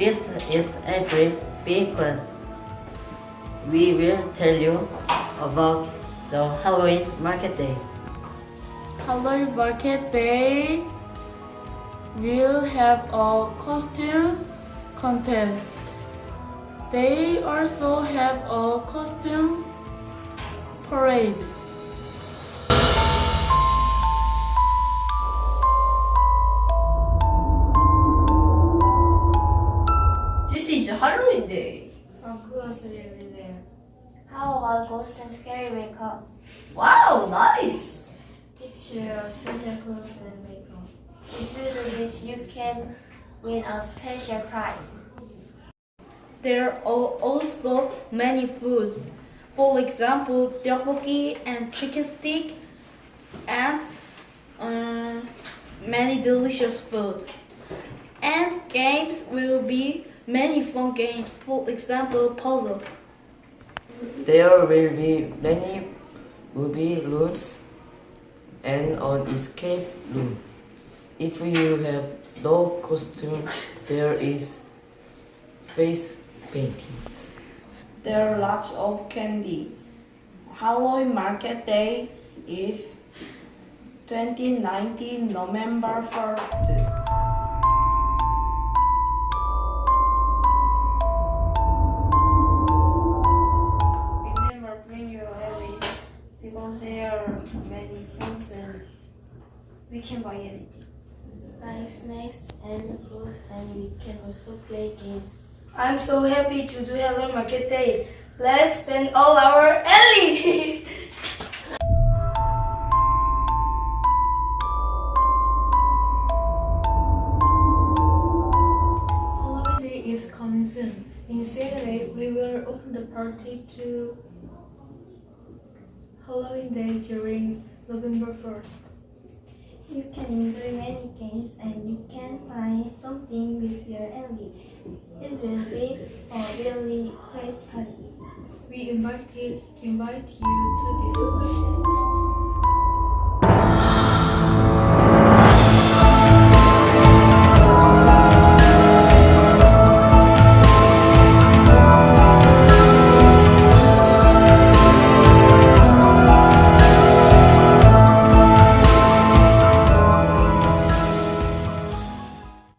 Elementary B class. We will tell you about the Halloween Market Day. Halloween Market Day will have a costume contest. They also have a costume parade. Day. How about Ghost and Scary Makeup? Wow, nice. It's your special clothes and makeup. If you do this, you can win a special prize. There are also many foods. For example, tteokbokki and chicken stick and uh, many delicious food. And games will be many fun games. For example, puzzle. There will be many movie rooms and an escape room. If you have no costume, there is face painting. There are lots of candy. Halloween Market Day is 2019 November 1st. Are many foods and we can buy anything. Buy snacks and food and we can also play games. I'm so happy to do Hello Market Day. Let's spend all our Ellie! Halloween Day is coming soon. In Saturday, we will open the party to Halloween Day during November 1st. You can enjoy many games and you can find something with your envy. It will be a really great party. We invite, invite you to this party.